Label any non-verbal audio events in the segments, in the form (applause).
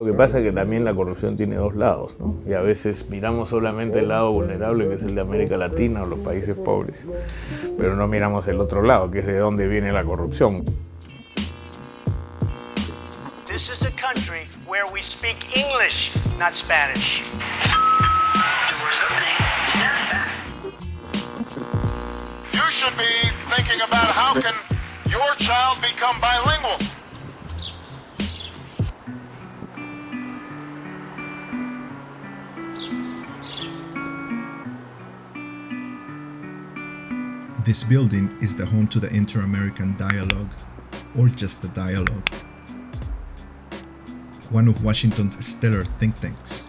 Lo que pasa es que también la corrupción tiene dos lados, ¿no? Y a veces miramos solamente el lado vulnerable, que es el de América Latina o los países pobres, pero no miramos el otro lado, que es de dónde viene la corrupción. This is a country where we speak English, not Spanish. You should be thinking about how can your child become bilingual. This building is the home to the Inter-American Dialogue, or just the Dialogue, one of Washington's stellar think tanks.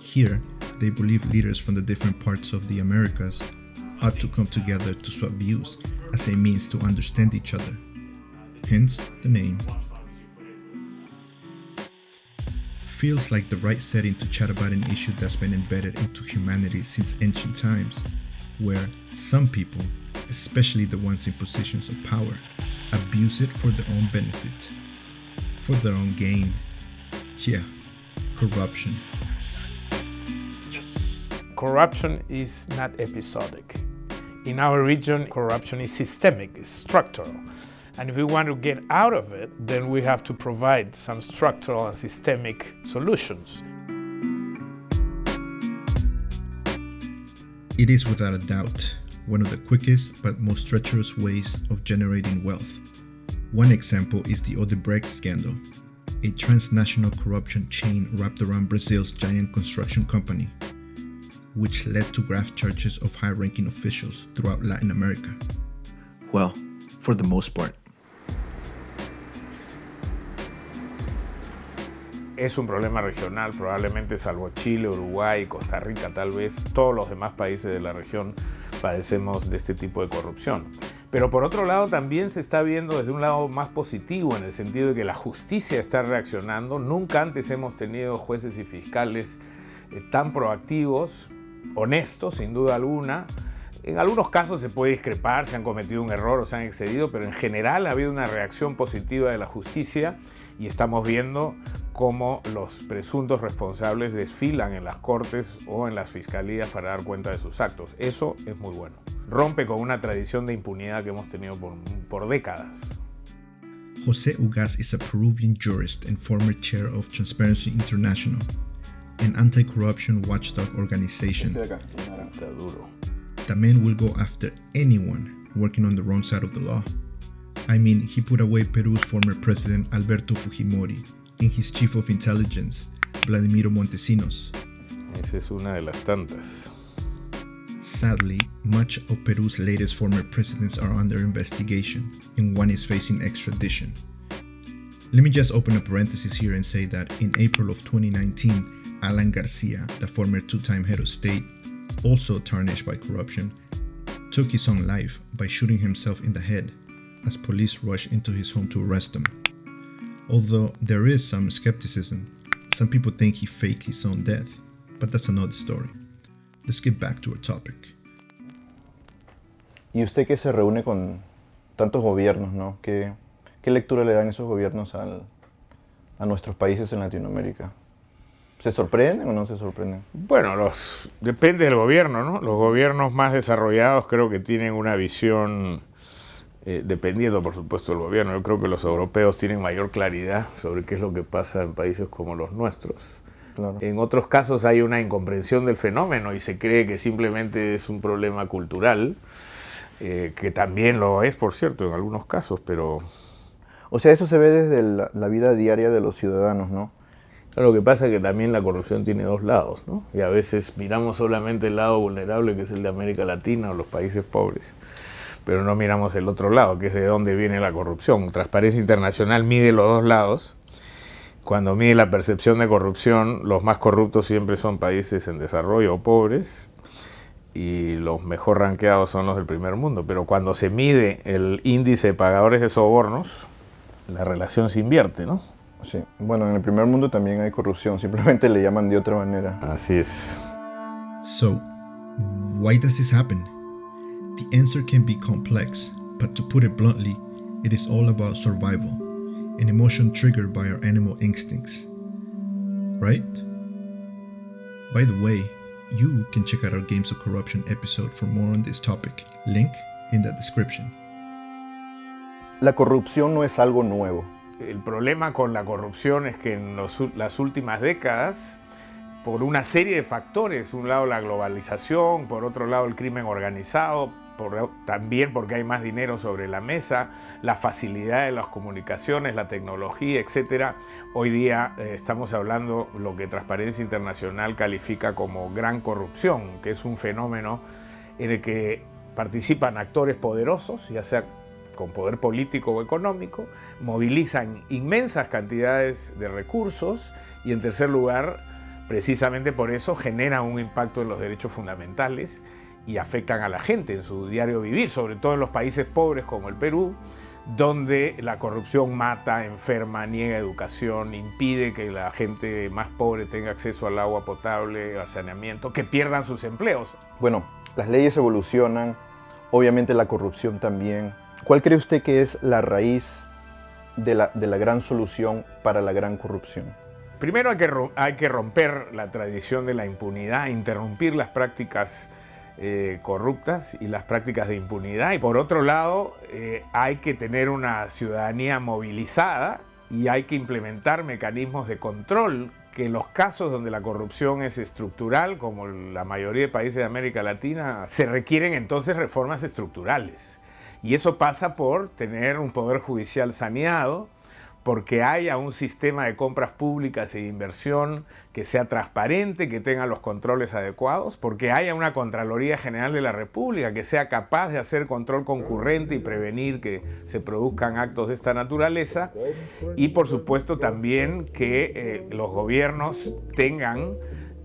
Here, they believe leaders from the different parts of the Americas ought to come together to swap views as a means to understand each other. Hence the name. Feels like the right setting to chat about an issue that's been embedded into humanity since ancient times, where some people, especially the ones in positions of power, abuse it for their own benefit, for their own gain. Yeah, corruption. Corruption is not episodic. In our region, corruption is systemic, it's structural. And if we want to get out of it, then we have to provide some structural and systemic solutions. It is without a doubt one of the quickest but most treacherous ways of generating wealth. One example is the Odebrecht scandal, a transnational corruption chain wrapped around Brazil's giant construction company, which led to graft charges of high ranking officials throughout Latin America. Well, for the most part. Es un problema regional, probablemente salvo Chile, Uruguay, Costa Rica, tal vez todos los demás países de la región padecemos de este tipo de corrupción. Pero por otro lado también se está viendo desde un lado más positivo en el sentido de que la justicia está reaccionando. Nunca antes hemos tenido jueces y fiscales eh, tan proactivos, honestos sin duda alguna. En algunos casos se puede discrepar, se han cometido un error o se han excedido, pero en general ha habido una reacción positiva de la justicia y estamos viendo cómo los presuntos responsables desfilan en las cortes o en las fiscalías para dar cuenta de sus actos. Eso es muy bueno. Rompe con una tradición de impunidad que hemos tenido por, por décadas. Jose Ugaz is a Peruvian jurist and former chair of Transparency International, an anti-corruption watchdog organization. Está duro. The man will go after anyone working on the wrong side of the law. I mean, he put away Peru's former president Alberto Fujimori and his chief of intelligence, Vladimiro Montesinos. Esa es una de las tantas. Sadly, much of Peru's latest former presidents are under investigation, and one is facing extradition. Let me just open a parenthesis here and say that in April of 2019, Alan Garcia, the former two time head of state, also tarnished by corruption, took his own life by shooting himself in the head as police rushed into his home to arrest him. Although there is some skepticism, some people think he faked his own death, but that's another story. Let's get back to our topic. Y usted que se reúne con tantos gobiernos, ¿no? ¿Qué, qué lectura le dan esos gobiernos al, a nuestros países en Latinoamérica? ¿Se sorprenden o no se sorprenden? Bueno, los, depende del gobierno, ¿no? Los gobiernos más desarrollados creo que tienen una visión, eh, dependiendo por supuesto del gobierno, yo creo que los europeos tienen mayor claridad sobre qué es lo que pasa en países como los nuestros. Claro. En otros casos hay una incomprensión del fenómeno y se cree que simplemente es un problema cultural, eh, que también lo es, por cierto, en algunos casos, pero O sea, eso se ve desde la, la vida diaria de los ciudadanos, ¿no? Lo que pasa es que también la corrupción tiene dos lados, ¿no? Y a veces miramos solamente el lado vulnerable, que es el de América Latina o los países pobres, pero no miramos el otro lado, que es de dónde viene la corrupción. Transparencia Internacional mide los dos lados. Cuando mide la percepción de corrupción, los más corruptos siempre son países en desarrollo o pobres, y los mejor ranqueados son los del primer mundo. Pero cuando se mide el índice de pagadores de sobornos, la relación se invierte, ¿no? Sí. Bueno, en el primer mundo también hay corrupción, simplemente le llaman de otra manera. Así es. So, why does this happen? The answer can be complex, but to put it bluntly, it is all about survival. an emotion triggered by our animal instincts. Right? By the way, you can check out our Games of Corruption episode for more on this topic. Link in the description. La corrupción no es algo nuevo. El problema con la corrupción es que en los, las últimas décadas, por una serie de factores, un lado la globalización, por otro lado el crimen organizado, también porque hay más dinero sobre la mesa, la facilidad de las comunicaciones, la tecnología, etc. Hoy día eh, estamos hablando lo que Transparencia Internacional califica como gran corrupción, que es un fenómeno en el que participan actores poderosos, ya sea con poder político o económico, movilizan inmensas cantidades de recursos y en tercer lugar, precisamente por eso, generan un impacto en los derechos fundamentales y afectan a la gente en su diario vivir, sobre todo en los países pobres como el Perú, donde la corrupción mata, enferma, niega educación, impide que la gente más pobre tenga acceso al agua potable, al saneamiento, que pierdan sus empleos. Bueno, las leyes evolucionan, obviamente la corrupción también. ¿Cuál cree usted que es la raíz de la, de la gran solución para la gran corrupción? Primero hay que, hay que romper la tradición de la impunidad, interrumpir las prácticas eh, corruptas y las prácticas de impunidad. Y por otro lado, eh, hay que tener una ciudadanía movilizada y hay que implementar mecanismos de control que los casos donde la corrupción es estructural, como la mayoría de países de América Latina, se requieren entonces reformas estructurales. Y eso pasa por tener un poder judicial saneado, porque haya un sistema de compras públicas de inversión que sea transparente, que tenga los controles adecuados, porque haya una Contraloría General de la República que sea capaz de hacer control concurrente y prevenir que se produzcan actos de esta naturaleza, y por supuesto también que eh, los gobiernos tengan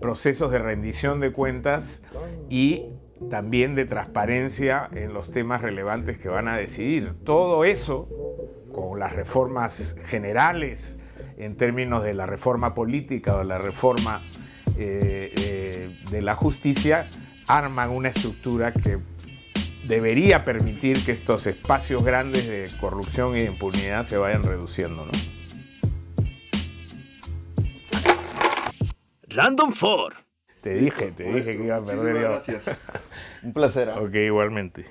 procesos de rendición de cuentas y también de transparencia en los temas relevantes que van a decidir. Todo eso con las reformas generales en términos de la reforma política o la reforma eh, eh, de la justicia, arman una estructura que debería permitir que estos espacios grandes de corrupción y de impunidad se vayan reduciendo. ¿no? Random 4. Te dije, te dije que iba a perder. Gracias. (laughs) Un placer. ¿eh? Ok, igualmente.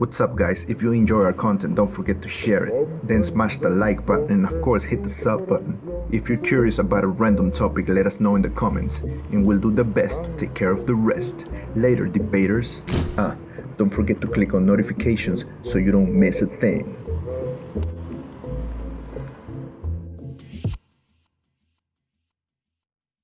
What's up guys, if you enjoy our content don't forget to share it, then smash the like button and of course hit the sub button. If you're curious about a random topic let us know in the comments and we'll do the best to take care of the rest. Later debaters. Ah, don't forget to click on notifications so you don't miss a thing.